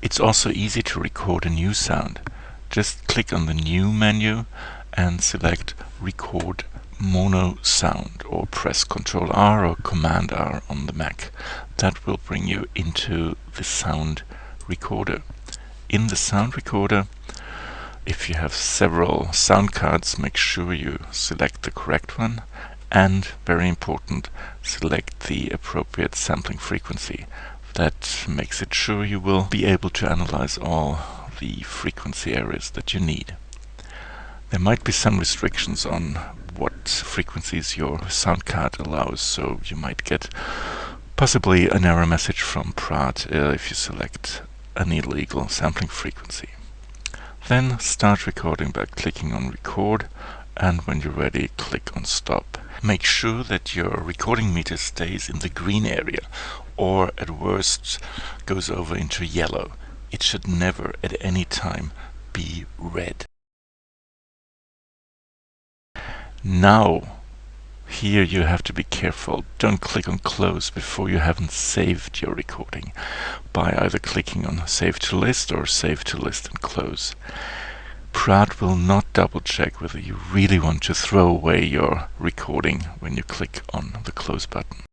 It's also easy to record a new sound. Just click on the New menu and select Record Mono Sound or press Ctrl R or Command R on the Mac. That will bring you into the sound recorder. In the sound recorder, if you have several sound cards, make sure you select the correct one and, very important, select the appropriate sampling frequency. That makes it sure you will be able to analyze all the frequency areas that you need. There might be some restrictions on what frequencies your sound card allows, so you might get possibly an error message from Praat uh, if you select an illegal sampling frequency. Then start recording by clicking on record and when you're ready click on stop. Make sure that your recording meter stays in the green area or at worst goes over into yellow. It should never at any time be red. Now here you have to be careful. Don't click on close before you haven't saved your recording by either clicking on save to list or save to list and close. Praat will not double check whether you really want to throw away your recording when you click on the close button.